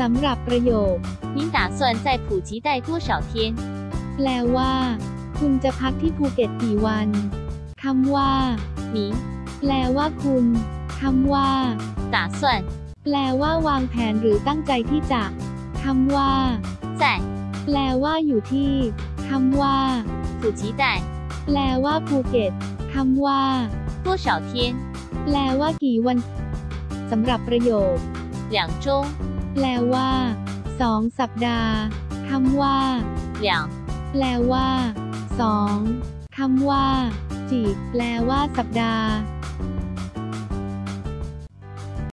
สำหรับประโยค 您打算在普吉待多少天？ แปลว่า คุณจะพักที่ภูเก็ตกี่วันคำว่า 您 แปลว่าคุณคำว่า 打算 แปลว่าวางแผนหรือตั้งใจที่จะคำว่า 在 แปลว่าอยู่ที่คำว่า 普吉待 แปลว่าภูเก็ตคำว่า 多少天？ แปลว่ากี่วันสำหรับประโยค 两周， แปลว่าสองสัปดาห์คำว่า两แปลว่าสองคำว่า จีแปลว่าสัปดาห์